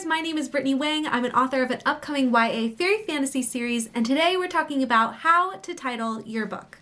readers, my name is Brittany Wang. I'm an author of an upcoming YA fairy fantasy series, and today we're talking about how to title your book.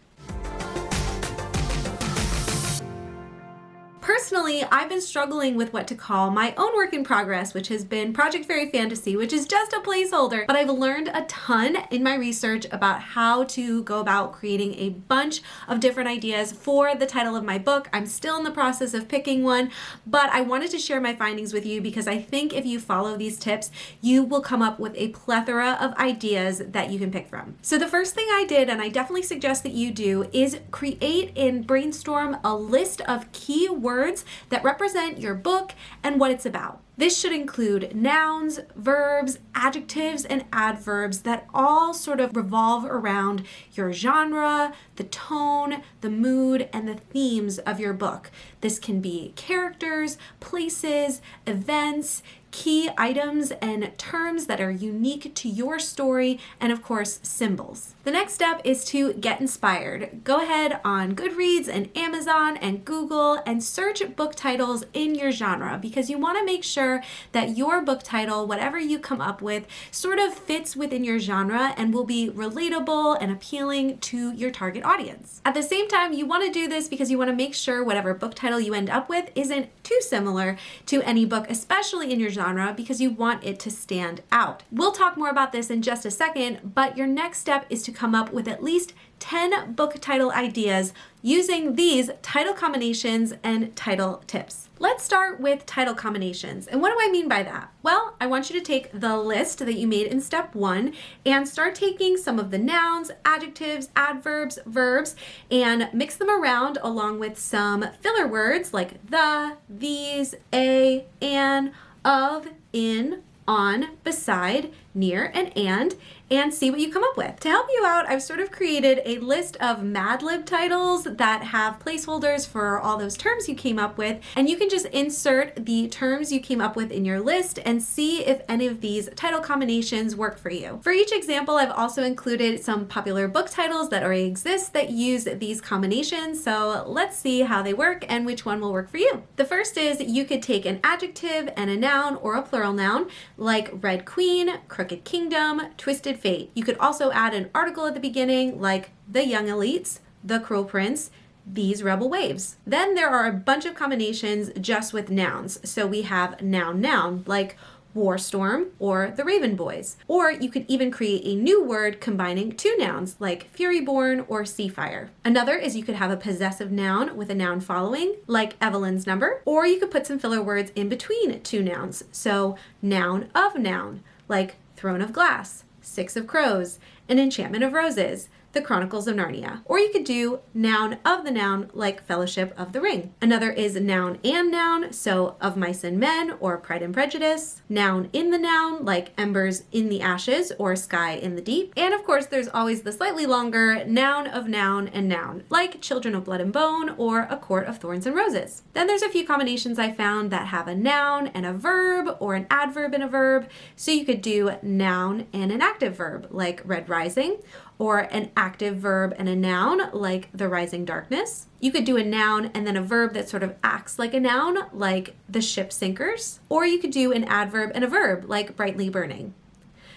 Personally, I've been struggling with what to call my own work in progress, which has been Project Fairy Fantasy, which is just a placeholder, but I've learned a ton in my research about how to go about creating a bunch of different ideas for the title of my book. I'm still in the process of picking one, but I wanted to share my findings with you because I think if you follow these tips, you will come up with a plethora of ideas that you can pick from. So the first thing I did, and I definitely suggest that you do, is create and brainstorm a list of key words words that represent your book and what it's about. This should include nouns, verbs, adjectives, and adverbs that all sort of revolve around your genre, the tone, the mood, and the themes of your book. This can be characters, places, events, key items and terms that are unique to your story, and of course, symbols. The next step is to get inspired. Go ahead on Goodreads and Amazon and Google and search book titles in your genre because you want to make sure that your book title, whatever you come up with, sort of fits within your genre and will be relatable and appealing to your target audience. At the same time, you want to do this because you want to make sure whatever book title you end up with isn't too similar to any book, especially in your genre, because you want it to stand out. We'll talk more about this in just a second, but your next step is to come up with at least 10 book title ideas using these title combinations and title tips. Let's start with title combinations. And what do I mean by that? Well, I want you to take the list that you made in step one and start taking some of the nouns, adjectives, adverbs, verbs, and mix them around along with some filler words like the, these, a, an, of, in, on, beside, near, and and, and see what you come up with. To help you out, I've sort of created a list of Mad Lib titles that have placeholders for all those terms you came up with, and you can just insert the terms you came up with in your list and see if any of these title combinations work for you. For each example, I've also included some popular book titles that already exist that use these combinations, so let's see how they work and which one will work for you. The first is you could take an adjective and a noun or a plural noun like Red Queen, Crooked Kingdom, Twisted Fate. You could also add an article at the beginning like The Young Elites, The Cruel Prince, these rebel waves. Then there are a bunch of combinations just with nouns. So we have noun noun like Warstorm or the Raven Boys. Or you could even create a new word combining two nouns like Furyborn or Seafire. Another is you could have a possessive noun with a noun following like Evelyn's number, or you could put some filler words in between two nouns. So noun of noun like Throne of Glass, Six of Crows, and Enchantment of Roses, the Chronicles of Narnia. Or you could do noun of the noun like Fellowship of the Ring. Another is noun and noun, so of mice and men or Pride and Prejudice. Noun in the noun like embers in the ashes or sky in the deep. And of course there's always the slightly longer noun of noun and noun like Children of Blood and Bone or A Court of Thorns and Roses. Then there's a few combinations I found that have a noun and a verb or an adverb and a verb. So you could do noun and an active verb like Red Rising or an active verb and a noun like the rising darkness. You could do a noun and then a verb that sort of acts like a noun like the ship sinkers. Or you could do an adverb and a verb like brightly burning.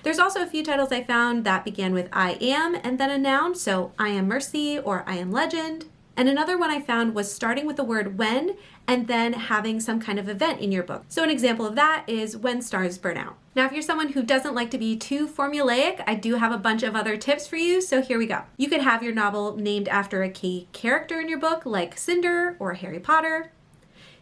There's also a few titles I found that began with I am and then a noun, so I am mercy or I am legend. And another one I found was starting with the word when and then having some kind of event in your book. So an example of that is when stars burn out. Now, if you're someone who doesn't like to be too formulaic, I do have a bunch of other tips for you, so here we go. You could have your novel named after a key character in your book, like Cinder or Harry Potter.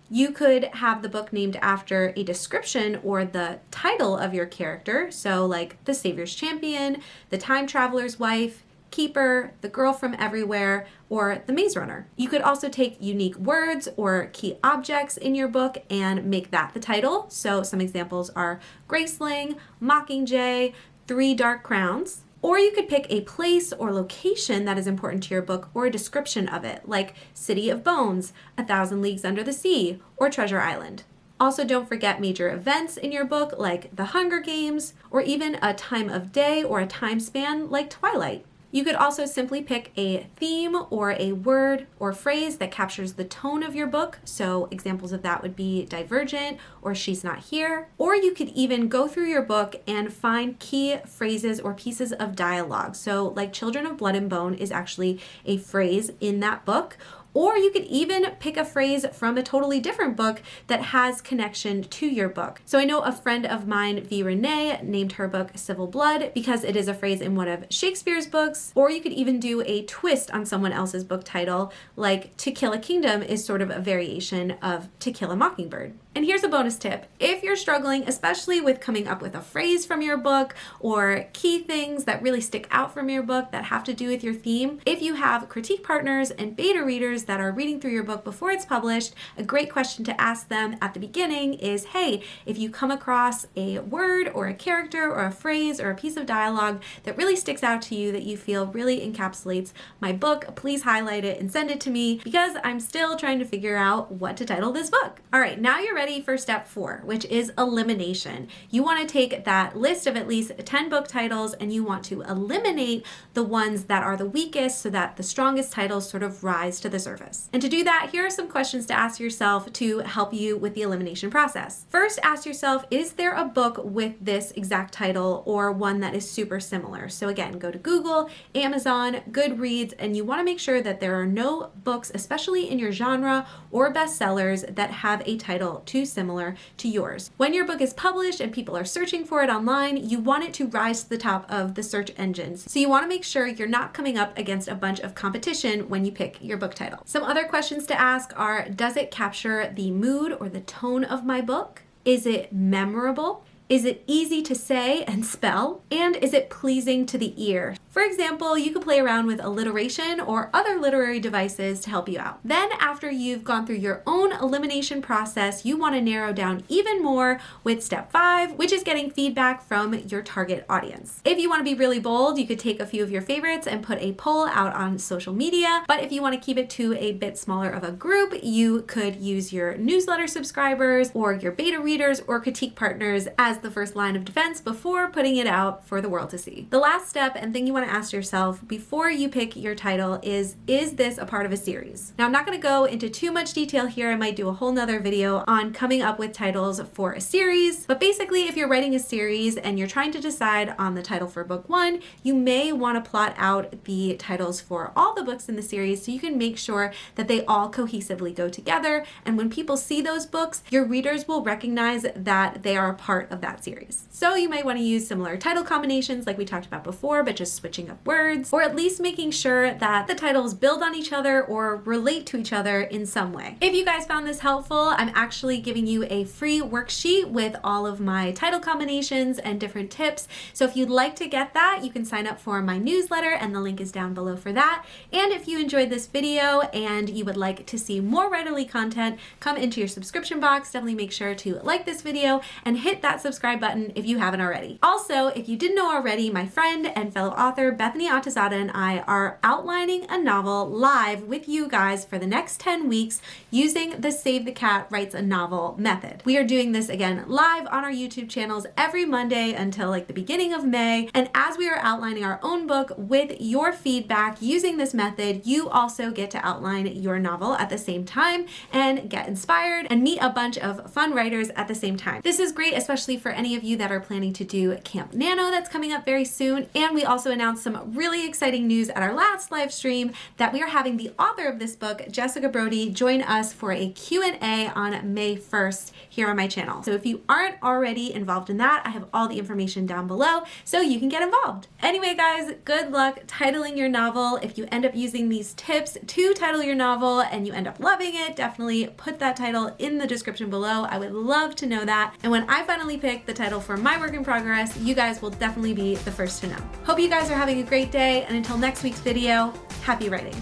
You could have the book named after a description or the title of your character, so like The Savior's Champion, The Time Traveler's Wife, Keeper, The Girl from Everywhere, or The Maze Runner. You could also take unique words or key objects in your book and make that the title. So some examples are Graceling, Mockingjay, Three Dark Crowns. Or you could pick a place or location that is important to your book or a description of it, like City of Bones, A Thousand Leagues Under the Sea, or Treasure Island. Also, don't forget major events in your book like The Hunger Games, or even a time of day or a time span like Twilight. You could also simply pick a theme or a word or phrase that captures the tone of your book. So examples of that would be divergent or she's not here. Or you could even go through your book and find key phrases or pieces of dialogue. So like Children of Blood and Bone is actually a phrase in that book or you could even pick a phrase from a totally different book that has connection to your book. So I know a friend of mine, V. Renee, named her book Civil Blood because it is a phrase in one of Shakespeare's books. Or you could even do a twist on someone else's book title, like To Kill a Kingdom is sort of a variation of To Kill a Mockingbird. And here's a bonus tip. If you're struggling, especially with coming up with a phrase from your book or key things that really stick out from your book that have to do with your theme, if you have critique partners and beta readers that are reading through your book before it's published, a great question to ask them at the beginning is, hey, if you come across a word or a character or a phrase or a piece of dialogue that really sticks out to you that you feel really encapsulates my book, please highlight it and send it to me because I'm still trying to figure out what to title this book. All right, now you're ready for step four, which is elimination. You want to take that list of at least 10 book titles and you want to eliminate the ones that are the weakest so that the strongest titles sort of rise to the surface. And to do that, here are some questions to ask yourself to help you with the elimination process. First, ask yourself, is there a book with this exact title or one that is super similar? So again, go to Google, Amazon, Goodreads, and you want to make sure that there are no books, especially in your genre or bestsellers that have a title too similar to yours. When your book is published and people are searching for it online, you want it to rise to the top of the search engines. So you want to make sure you're not coming up against a bunch of competition when you pick your book title. Some other questions to ask are, does it capture the mood or the tone of my book? Is it memorable? Is it easy to say and spell? And is it pleasing to the ear? For example, you could play around with alliteration or other literary devices to help you out. Then after you've gone through your own elimination process, you want to narrow down even more with step five, which is getting feedback from your target audience. If you want to be really bold, you could take a few of your favorites and put a poll out on social media. But if you want to keep it to a bit smaller of a group, you could use your newsletter subscribers or your beta readers or critique partners as the first line of defense before putting it out for the world to see. The last step and thing you want to ask yourself before you pick your title is, is this a part of a series? Now I'm not going to go into too much detail here. I might do a whole nother video on coming up with titles for a series. But basically, if you're writing a series and you're trying to decide on the title for book one, you may want to plot out the titles for all the books in the series so you can make sure that they all cohesively go together. And when people see those books, your readers will recognize that they are a part of that series. So you might want to use similar title combinations like we talked about before, but just switching up words, or at least making sure that the titles build on each other or relate to each other in some way. If you guys found this helpful, I'm actually giving you a free worksheet with all of my title combinations and different tips. So if you'd like to get that, you can sign up for my newsletter and the link is down below for that. And if you enjoyed this video and you would like to see more Writerly content, come into your subscription box. Definitely make sure to like this video and hit that subscribe button if you haven't already. Also, if you didn't know already, my friend and fellow author Bethany Atazadeh and I are outlining a novel live with you guys for the next 10 weeks using the Save the Cat Writes a Novel method. We are doing this again live on our YouTube channels every Monday until like the beginning of May. And as we are outlining our own book with your feedback using this method, you also get to outline your novel at the same time and get inspired and meet a bunch of fun writers at the same time. This is great, especially for any of you that are planning to do Camp Nano that's coming up very soon. And we also announced some really exciting news at our last live stream that we are having the author of this book, Jessica Brody, join us for a Q&A on May 1st here on my channel. So if you aren't already involved in that, I have all the information down below so you can get involved. Anyway, guys, good luck titling your novel. If you end up using these tips to title your novel and you end up loving it, definitely put that title in the description below. I would love to know that. And when I finally pick the title for my work in progress, you guys will definitely be the first to know. Hope you guys are having a great day, and until next week's video, happy writing.